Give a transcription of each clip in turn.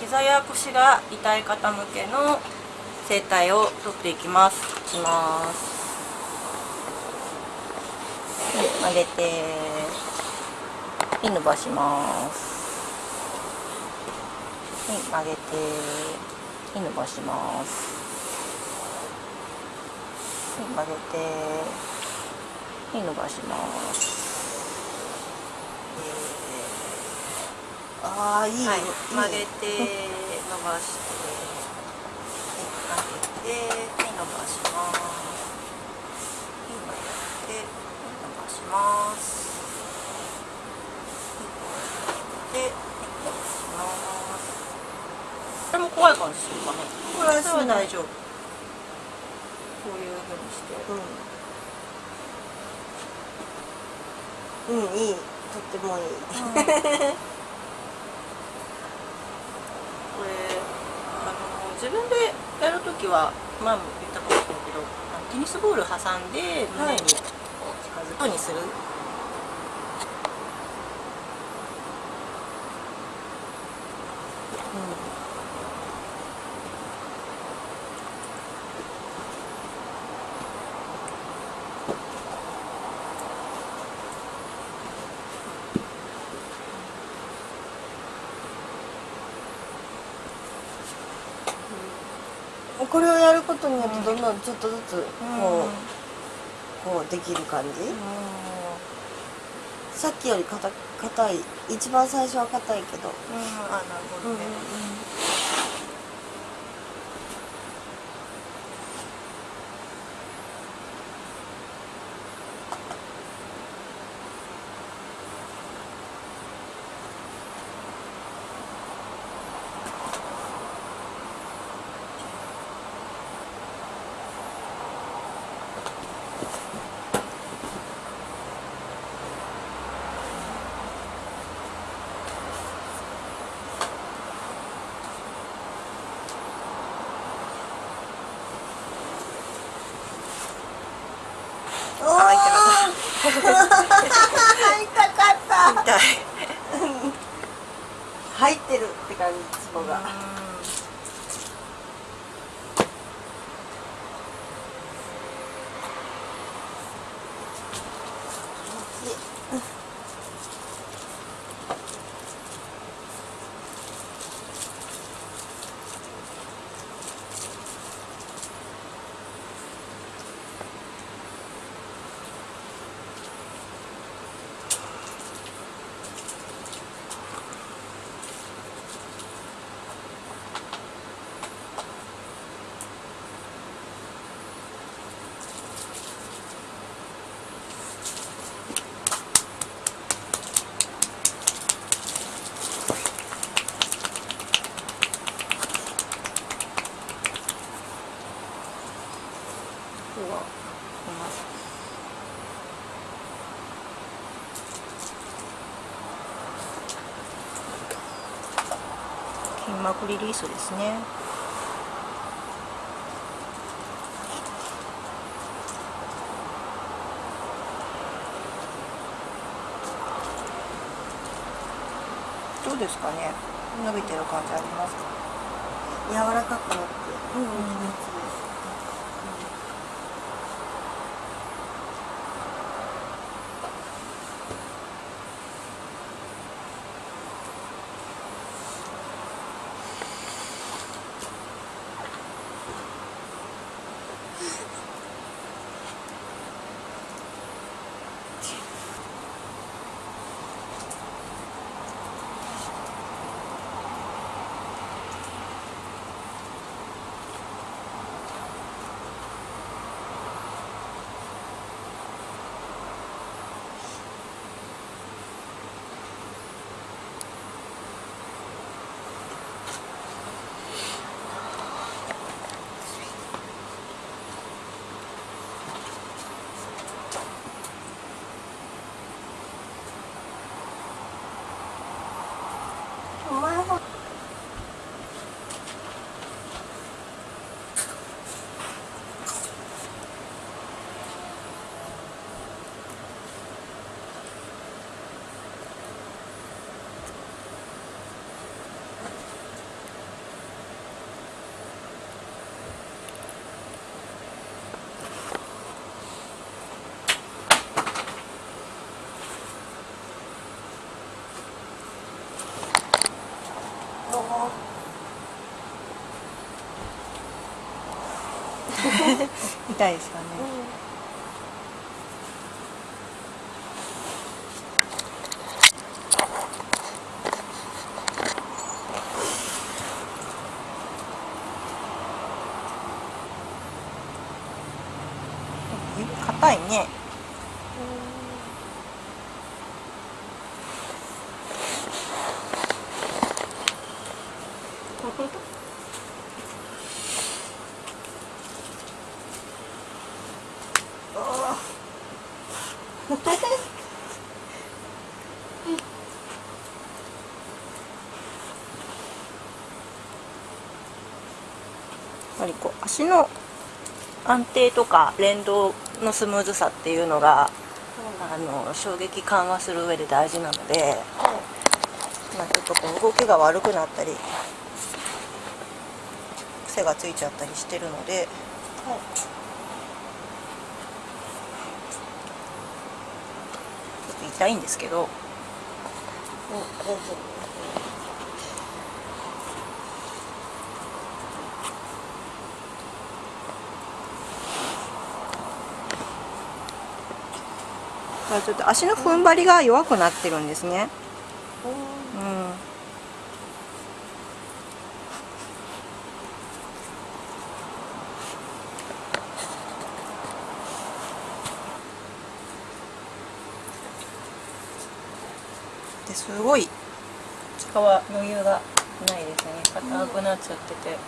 膝や腰が痛い方向けの整体を取っていきます。いきますはい曲げてはい伸ばしますはい曲げてはい伸ばしますはい曲げてはい伸ばしますああいいよ、はい、曲げて伸ばして、はい、曲げて、はい、伸ばします。はい、曲げて、はい、伸ばします。はい、曲げて、はい、伸ばします。これも怖い感じするかね。これは大丈夫。こういう風にして。うん、うん、いいとってもいい、これあの自分でやるときは前も言ったかもしれないけどテニスボール挟んで胸に近づくようにする、これをやることによってどんちょっとずつこう、こうできる感じ、さっきより硬硬い一番最初は硬いけど、うん。あなるほどね、おおあ痛かった痛い入ってるって感じそこが、ここが出ます筋膜リリースですね。どうですかね？伸びてる感じありますか？柔らかくなって、うんうん、痛いですかね、指硬いねやっぱりこう足の安定とか連動のスムーズさっていうのがあの衝撃緩和する上で大事なので、まあ、ちょっとこう動きが悪くなったり癖がついちゃったりしてるのでちょっと痛いんですけど。うん。まあちょっと足の踏ん張りが弱くなってるんですね。うん。ですごい。使は余裕がないですね。硬くなっちゃってて、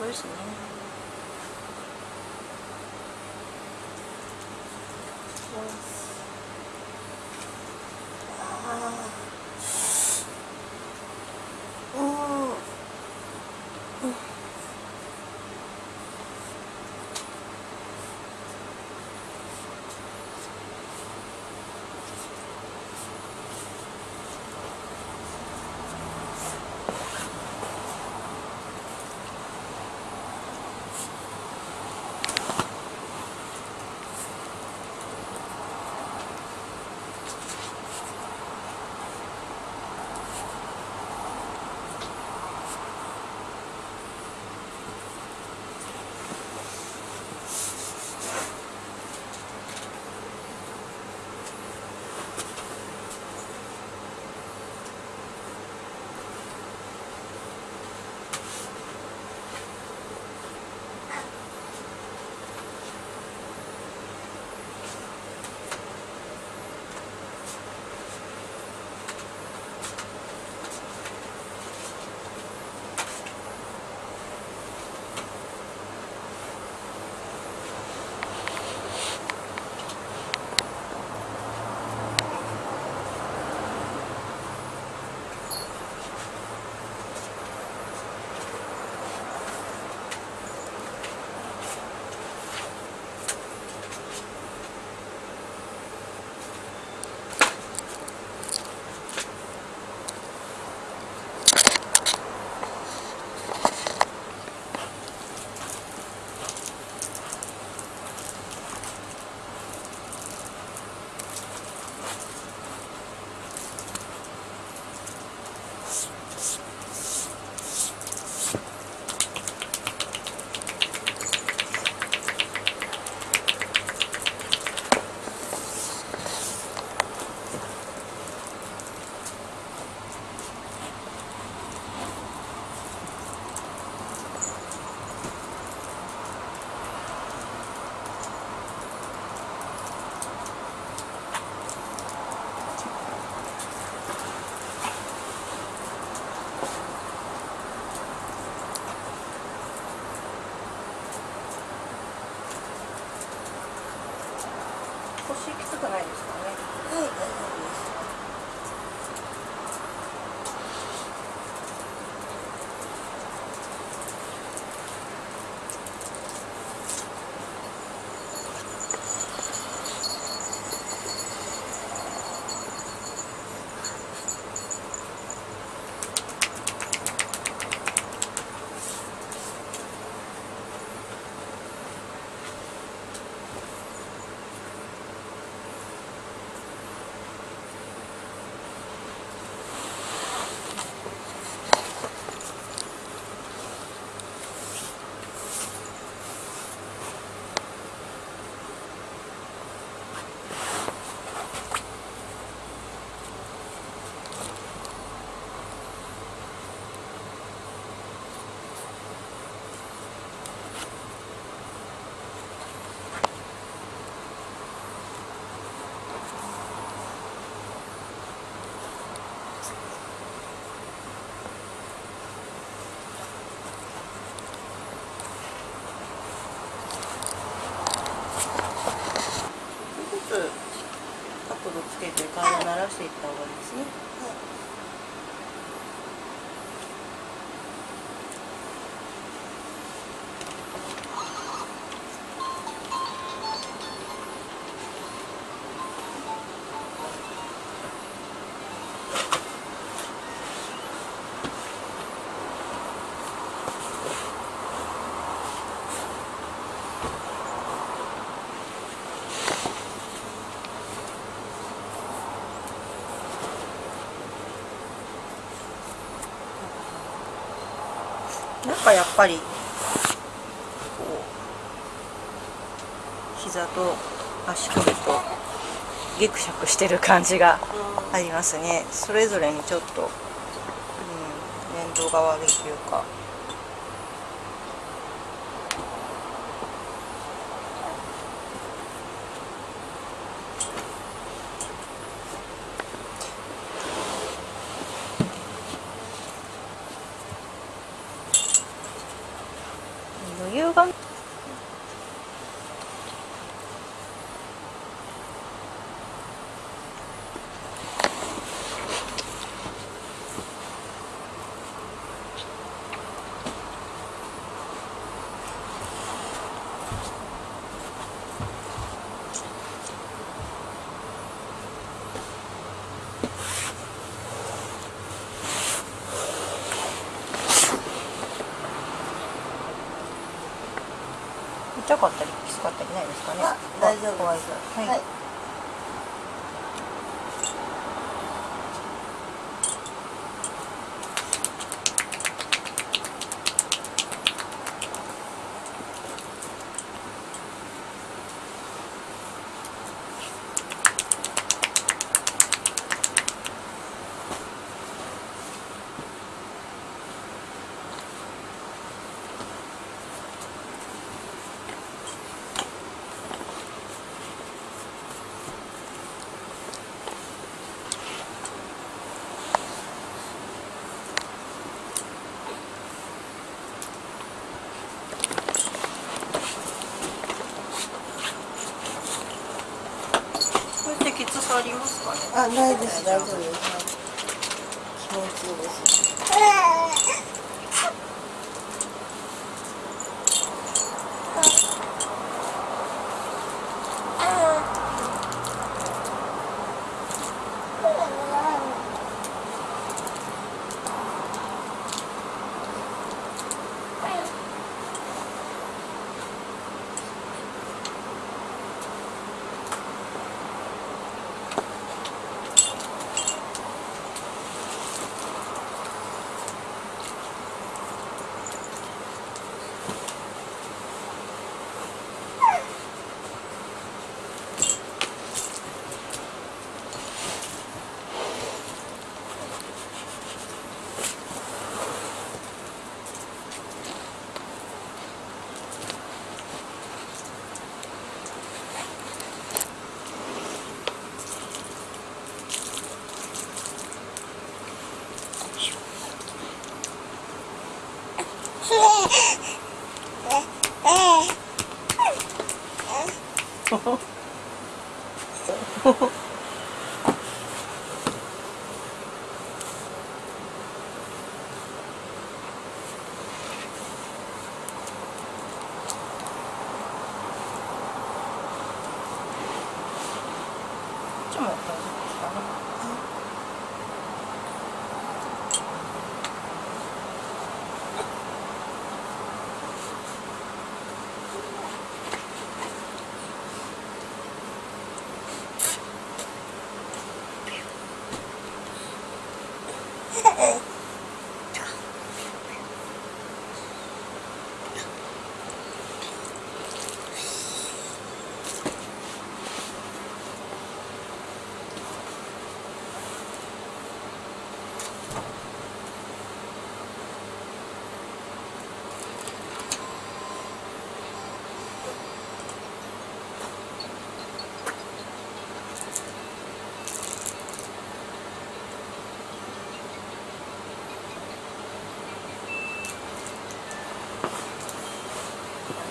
Where's the? てやっぱりこう膝と足首とギクシャクしてる感じがありますね。それぞれにちょっと、うん、連動が悪いというか余裕が痛かったりきつかったりないですかね。あ大丈夫です。はい、はいこれってきつさありますかねあないです。大丈夫です。はい気持ちいいです。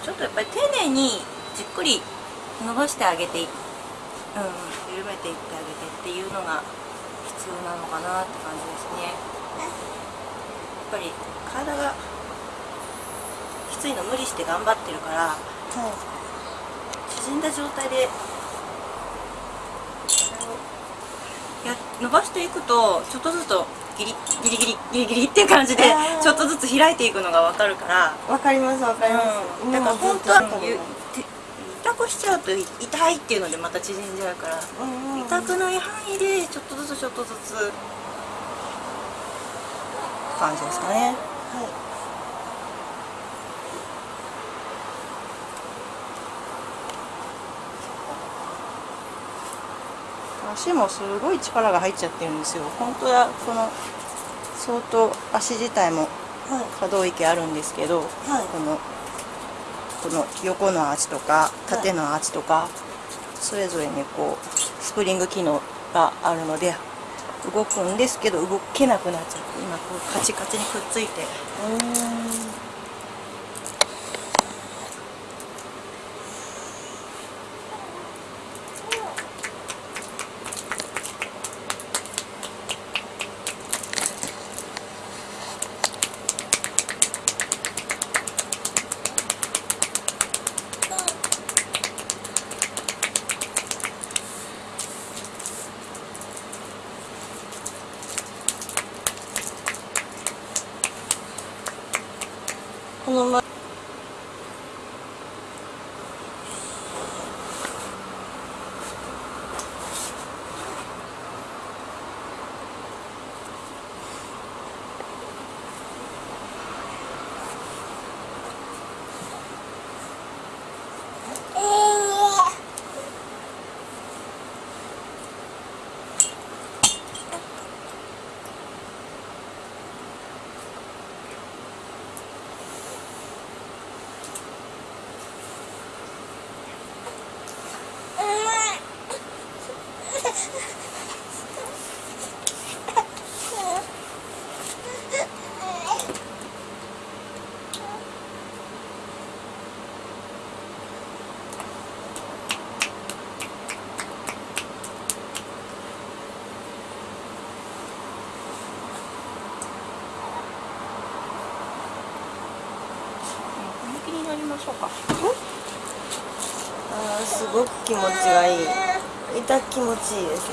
ちょっとやっぱり丁寧にじっくり伸ばしてあげて、うん、緩めていってあげてっていうのが必要なのかなって感じですね。やっぱり体がきついの無理して頑張ってるからはい縮んだ状態でや伸ばしていくとちょっとずつギリギリギリギリっていう感じでちょっとずつ開いていくのが分かるから。わかりますわかります、うん、だから本当は痛くしちゃうとい痛いっていうのでまた縮んじゃうから。うんうん痛くない範囲でちょっとずつちょっとずつ感じですかね。はい。足もすごい力が入っちゃってるんですよ。本当はこの相当足自体もはい。可動域あるんですけど、はい。このこの横のアーチとか縦のアーチとか、それぞれにこうスプリング機能があるので動くんですけど動けなくなっちゃって今こうカチカチにくっついてうーんこのま本そうか。あーすごく気持ちがいい。痛気持ちいいです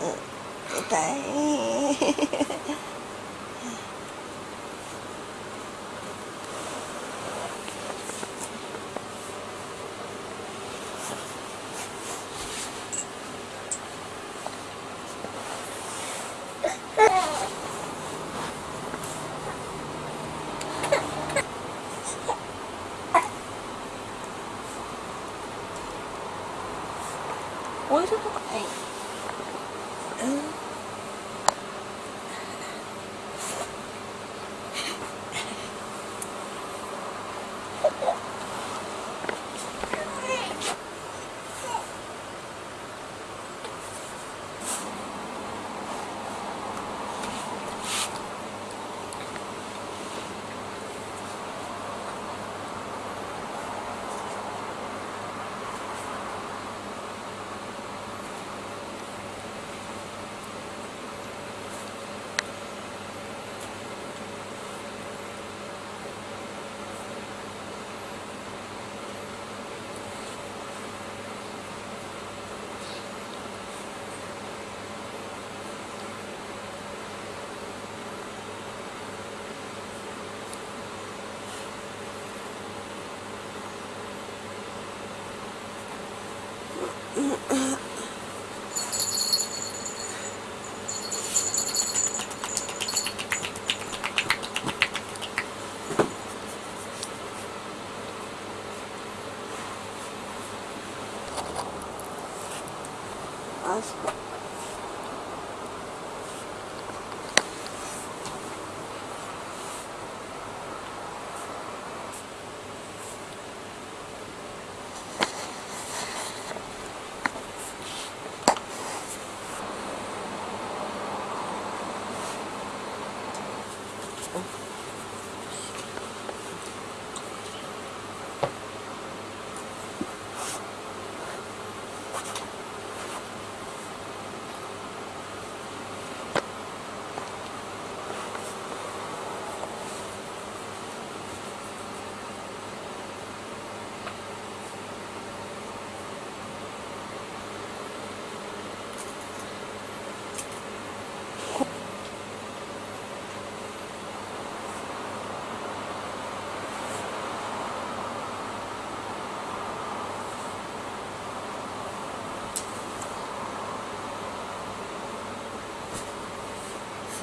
うん痛いお医者とかはいうんあ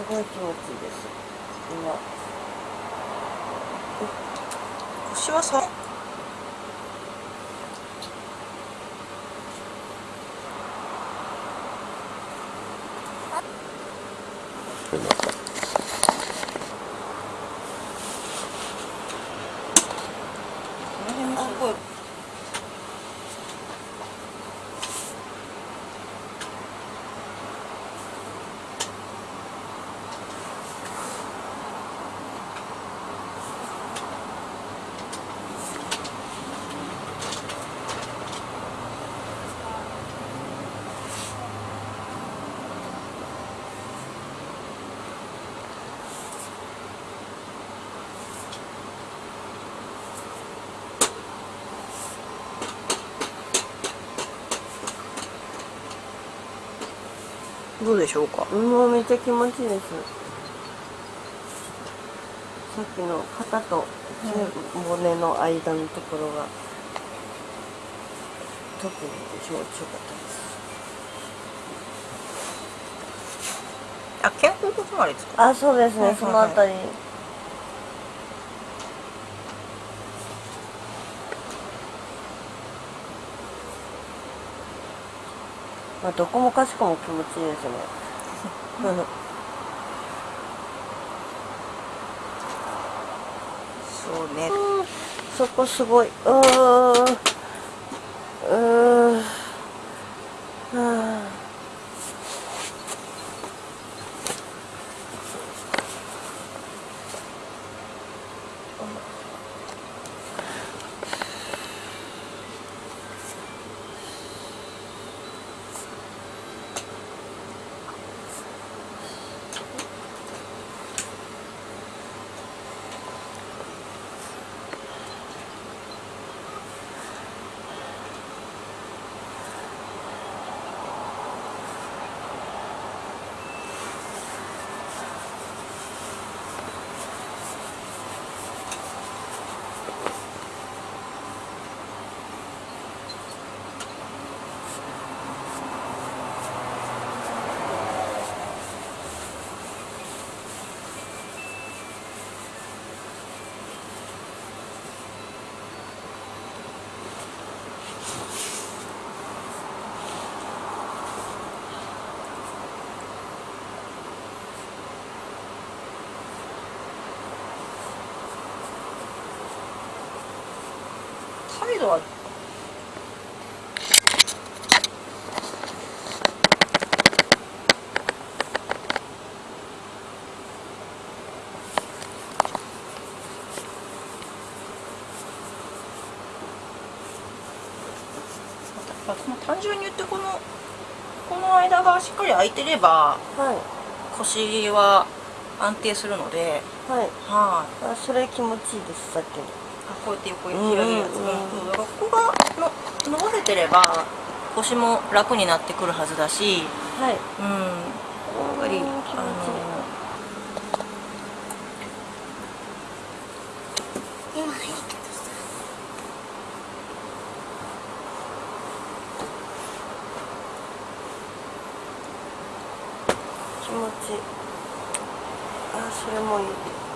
ごい気持ちいいです。今。腰はさどうでしょうか？もうめっちゃ気持ちいいです。さっきの肩と背骨の間のところが特に気持ちよかったです。あ肩甲骨周りですか？あそうですね、そのあたりまあどこもかしこも気持ちいいですね。そうね。そこすごい。うんサイドは。単純に言ってこのこの間がしっかり空いてればはい。腰は安定するので。はい。はい。あそれ気持ちいいですさっきこうやって横に広げるやつが、うん。うん、ここがの伸ばせてれば腰も楽になってくるはずだし、はい、うん。やっぱりあの気持ちいいあそれもいい。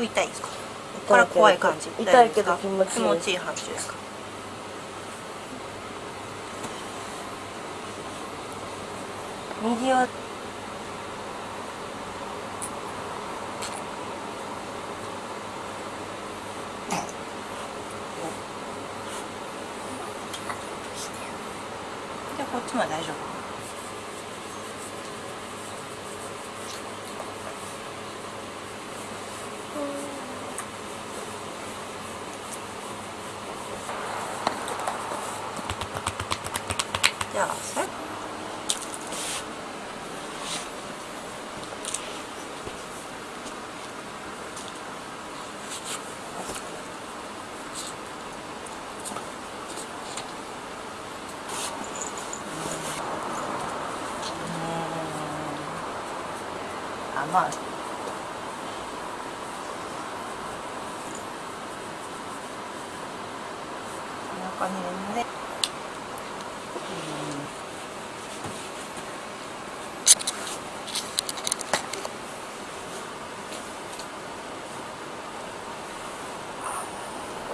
これ痛いですか？これは怖い感じ痛いけど気持ちいい気持ちいい範疇ですか？右はじゃあこっちも大丈夫じゃあさあまあお腹にね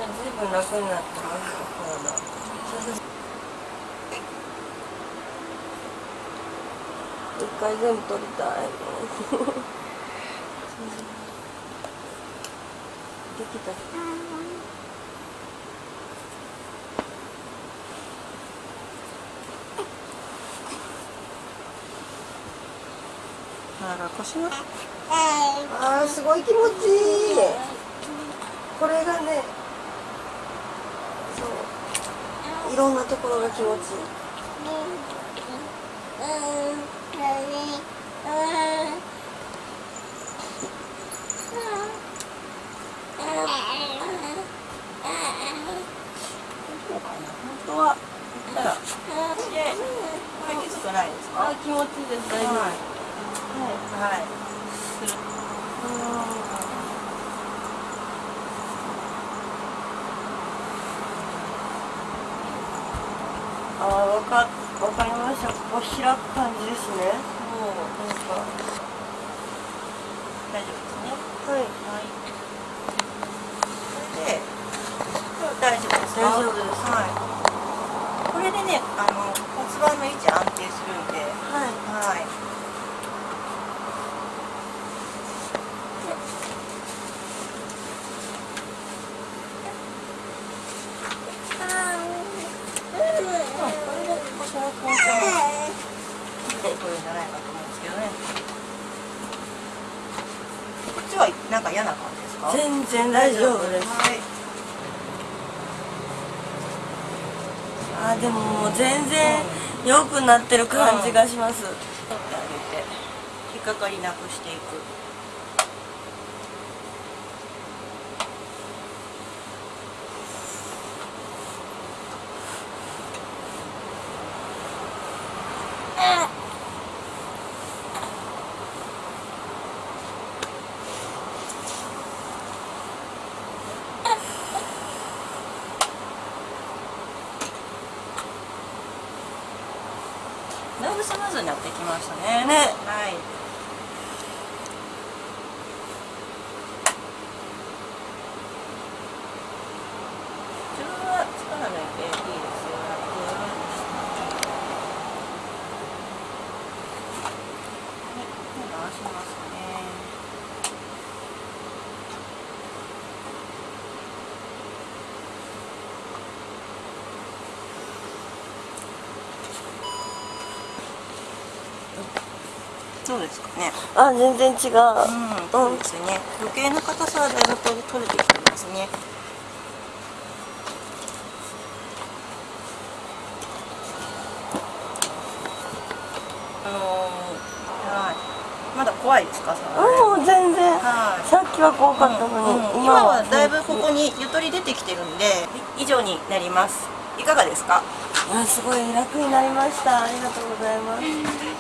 ずいぶん楽になってます体一回全部取りたいできた。だから腰のあーすごい気持ちいい。これがねそう。いろんなところが気持ちいい本当は言ったらでこれきつくないですかああわかわかりました。ここ開く感じですね。なんか大丈夫ですねはい。はいそれでこれ大丈夫ですか？大丈夫です。はい。これでねあの骨盤の位置安定するんで。はい。はいこれで腰の緊張も出てくるんじゃないかと思うんですけどねこっちはなんか嫌な感じですか全然大丈夫です。はい。あーでももう全然良くなってる感じがします、取ってあげて引っかかりなくしていくどうですか？ねあ全然違う、うん、そうですね。余計な硬さはだいぶ取れてきてますね。あのー、はい。まだ怖いですか、うん全然。はい。さっきは怖かったのに、うん。今は。だいぶここにゆとり出てきてるんで以上になります。いかがですか？あすごい楽になりました。ありがとうございます